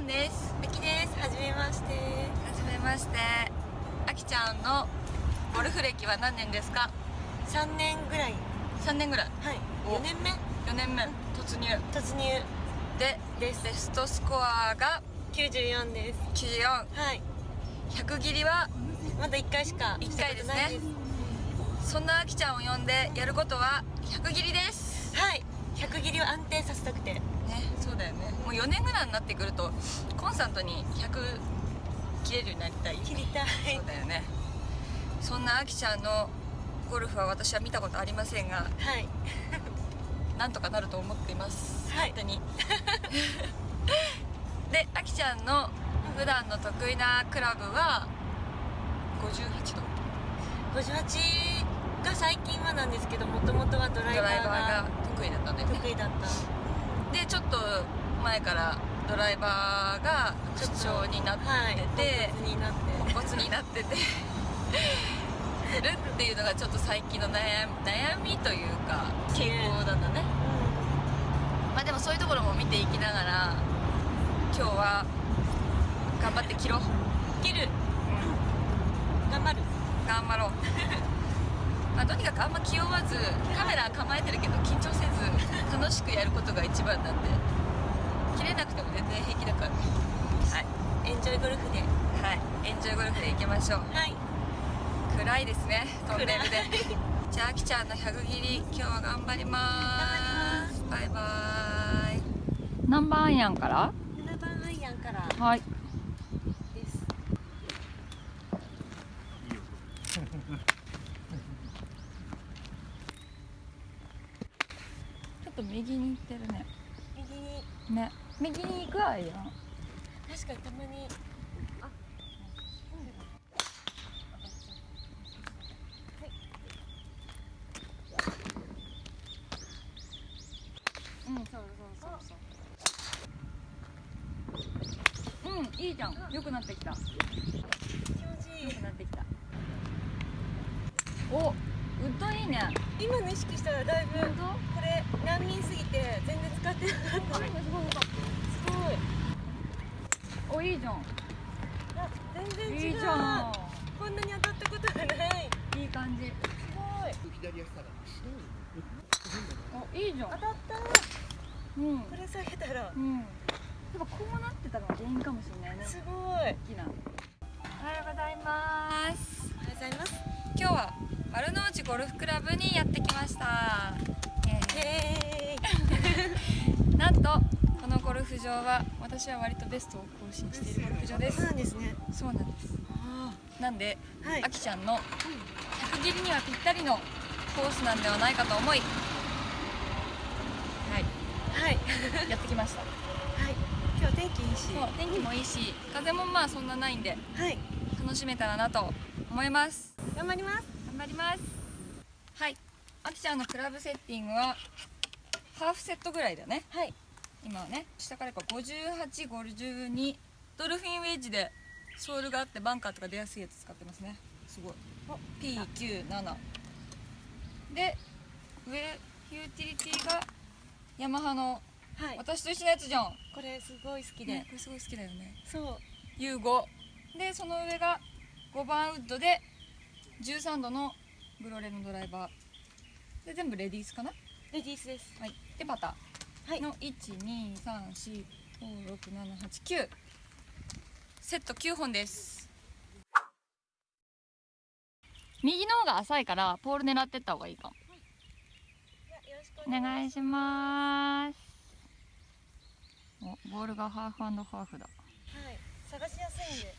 んですあきです。はじめまして。はじめましてあきちゃんのゴルフ歴は何年ですか？三年ぐらい。3年ぐらいはい。お四年目4年目突入突入でです。ベストスコアが？九十四です。94100はい。切りは？まだ一回しか一回ですねそんなあきちゃんを呼んでやることは100切りですはい。百切りを安定させたくて。もう4年ぐらいになってくるとコンスタントに100切れるようになりたい切りたい。そう。だよね。そんなあきちゃんのゴルフは私は見たことありませんがはい。なんとかなると思っています、はい。勝手に。であきちゃんの普段の得意なクラブは58度。五十八が最近はなんですけど、もともとはドライバーが得意だったんだよね。得意だった。でちょっと前からドライバーが不調になってはい。て、ポンコツになって。ててるっていうのがちょっと最近の悩み悩みというか傾向なんだねまあでもそういうところも見ていきながら今日は頑張って切ろう、切る。うん、頑張る。頑張ろう まあとにかくあんま気負わずカメラ構えてるけど緊張せず楽しくやることが一番なんで切れなくても全然平気だから。はい。エンジョイゴルフで。はい。エンジョイゴルフでいきましょう。はい。暗いですね。トンネルで。じゃああきちゃんの100切り今日は頑張ります。バイバイ。何番アイアンから？七番アイアンから。はい。です。ちょっと右に行ってるね。右に。ね右に行くアイアン確かにたまに。あ。うんそうそうそうそううんいいじゃん良くなってきた気持ちいい良く。なってきたおウッドいいね今の意識したらだいぶ。本これ難民すぎて全然使ってなかった。当すごいすごい。おいいじゃんあ、全然違う。こんなに当たったことがない。いい感じすごい。おいいじゃん当たった。うんこれ下げたら。うんやっぱこうなってたのが原因かもしれないねすごい。おはよ大きなおはようございますうございます。今日は丸の内ゴルフクラブにやってきました、えイエーイ。ー なんとこのゴルフ場は私は割とベストを更新しているゴルフ場でそうすなんですね。そうなんですあなんであ。はいあ。きちゃんの100切りにはぴったりのコースなんではないかと思いはいはい。やってきましたはい。今日天気いいし。天気もいいし風もまあそんなないんではい。楽しめたらなと思います頑張ります。頑張ります。はい。あきちゃんのクラブセッティングはハーフセットぐらいだね。はい。今はね下からこう5852ドルフィンウェッジでソールがあってバンカーとか出やすいやつ使ってますね。すごい。お。P97 で上ユーティリティがヤマハのはい。私と一緒のやつじゃん。これすごい好きで。ねこれすごい好きだよね。そう。U5 でその上が5番ウッドで13度のグロレのドライバー。で全部レディースかな？レディースです。はい。でパタはい。ー。の123456789セット9本です。右の方が浅いからポール狙ってった方がいいかも。よろしくお願いします。おボールがハーフハーフだ。はい。探しやすいんで。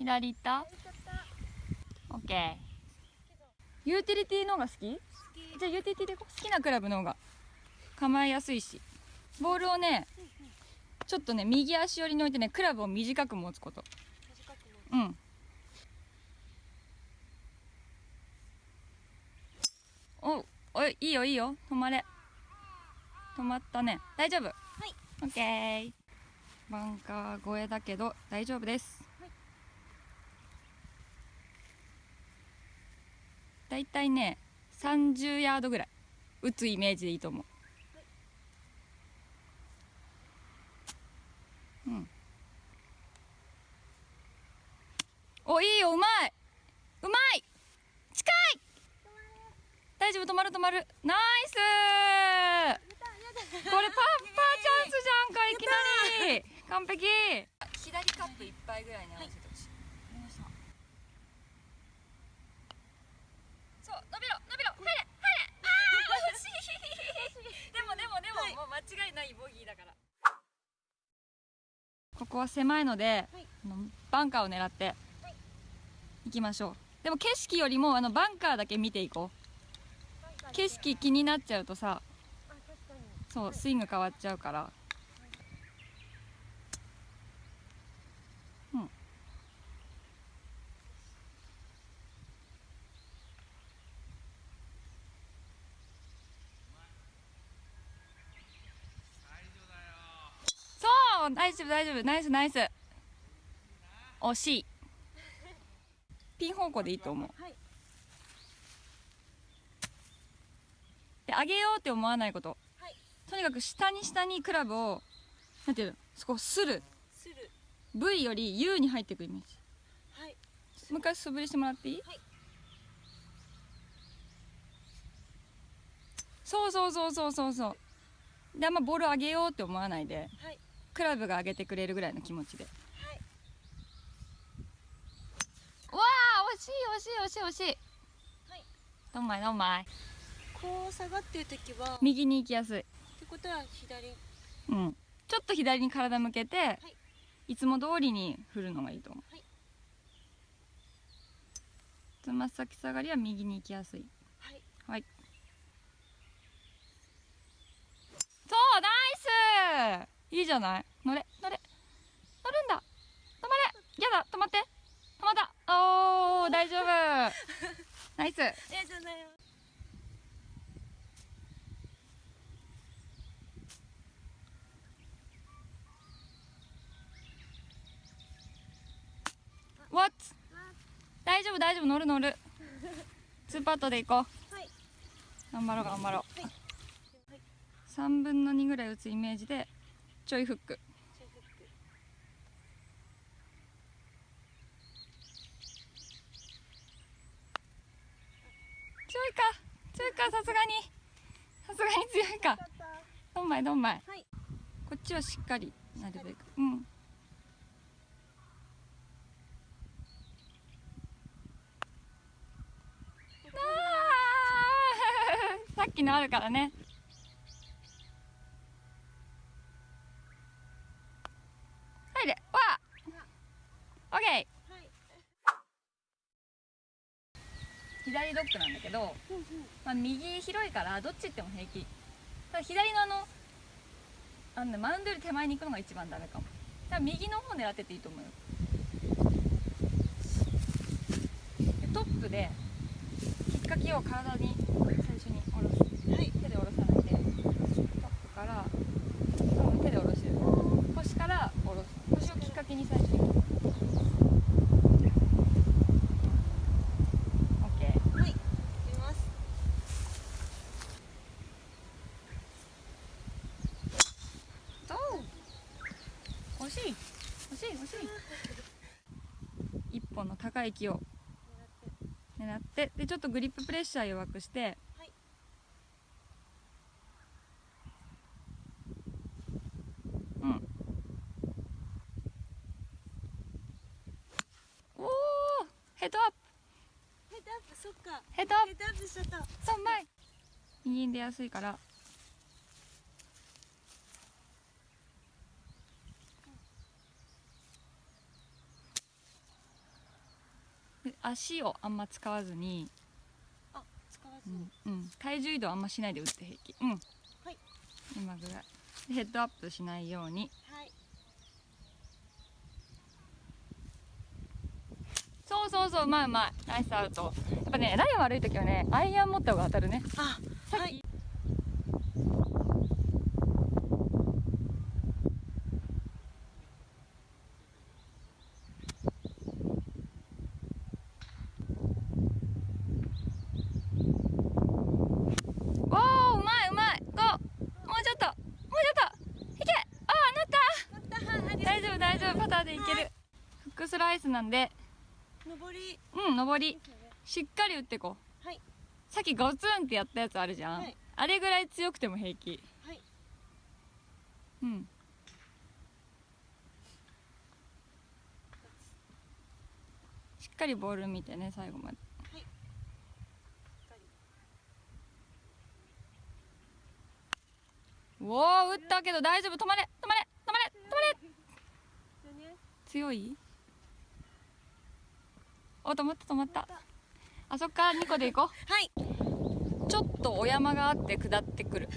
左行った？オッケーユーティリティの方が好き？じゃあユーティリティで行こう。好きなクラブの方が。構えやすいし。ボールをねちょっとね右足寄りに置いてねクラブを短く持つこと。短くも。うん。おおいいいよいいよ。止まれ。止まったね。大丈夫？はい。オッケーバンカー越えだけど大丈夫です、はいだいたいね30ヤードぐらい。打つイメージでいいと思う、うん。おいいようまい。うまい。近い。大丈夫止まる止まる。ナイス。これパッパーチャンスじゃんかいきなり。完璧。左カップいっぱいぐらいに合わせてほしい、そう伸びろ伸びろ入れ入れあー惜しいでもでもう間違いないボギーだから。ここは狭いので、はい。あのバンカーを狙って行きましょう。でも景色よりもあのバンカーだけ見ていこう。景色気になっちゃうとさそうスイング変わっちゃうからうん大丈夫大丈夫。ナイスナイス。惜しい。ピン方向でいいと思う。はい。で上げようって思わないこと、はい。とにかく下に下にクラブをなんていうの？そこする。する。V より U に入っていくイメージ。はい。もう一回素振りしてもらっていい、はい。そうそうそうそうそうそう。であんまボール上げようって思わないで。はいクラブが上げてくれるぐらいの気持ちで。はい。わあ惜しい惜しい惜しい惜しい。はい。どんまいどんまいこう下がってる時はっ右に行きやすい。てことは左。うん。ちょっと左に体向けて、い、つも通りに振るのがいいと思う、はい。つま先下がりは右に行きやすい。はい。はい。そうナイス！いいじゃない？乗れ乗れ。乗るんだ。止まれ。やだ止まって。止まった。おー大丈夫。ナイス。ありがとうございます。わっ大丈夫大丈夫。乗る乗る。ツーパットで行こう。はい。頑張ろう頑張ろう、はい。3分の2ぐらい打つイメージでちょいフックチェフック強いか強いかさすがにさすがに強いかどんまいどんまい、はい。こっちはしっかりなるべく。うん。さっきのあるからね。入れ。わ。あオッケー。はい。左ドッグなんだけど、まあ、右広いからどっち行っても平気。ただ左のあのあの、ね、マウンドより手前に行くのが一番ダメかも。だから右の方狙ってっていいと思うよ。でトップできっかけを体に最初に下ろす。はい。手で下ろさないでトップから多分手で下ろしてる。腰から下ろす。腰をきっかけに最初に OK はい見ますそう惜しい惜しい惜しい一本の高い木を狙ってでちょっとグリッププレッシャー弱くして、はいうん。おおヘッドアップ。ヘッドアップそっか。ヘッドアッヘッドアップしちゃった。プ3枚右に出やすいから足をあんま使わずに、あ使わずに。うんうん、体重移動あんましないで打って平気。うん。はい。今ぐらい。でヘッドアップしないように。はい。そうそうそううまいうまいナイスアウト。やっぱねライン悪い時はねアイアン持った方が当たるね。あはいパターでいけるフックスライスなんで。上り。うん上り。しっかり打ってこう。はい。さっきゴツンってやったやつあるじゃん、はい。あれぐらい強くても平気。はい。うん。しっかりボール見てね最後まで。はい。おお打ったけど大丈夫。止まれ止まれ止まれ止まれ。強い？お止まった止まった。あそっから2個で行こはい、うちょっとお山があって下ってくる。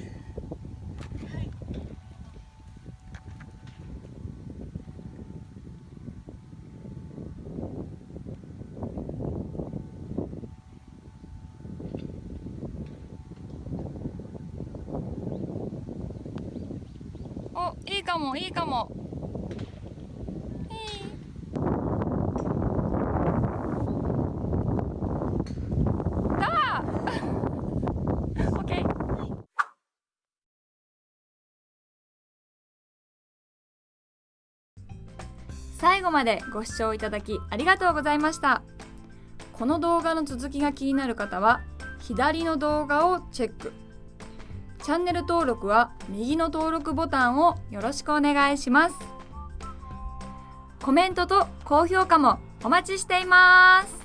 おいいかもいいかもいいあーオッケー最後までご視聴いただきありがとうございました。この動画の続きが気になる方は左の動画をチェック。チャンネル登録は右の登録ボタンをよろしくお願いします。コメントと高評価もお待ちしています。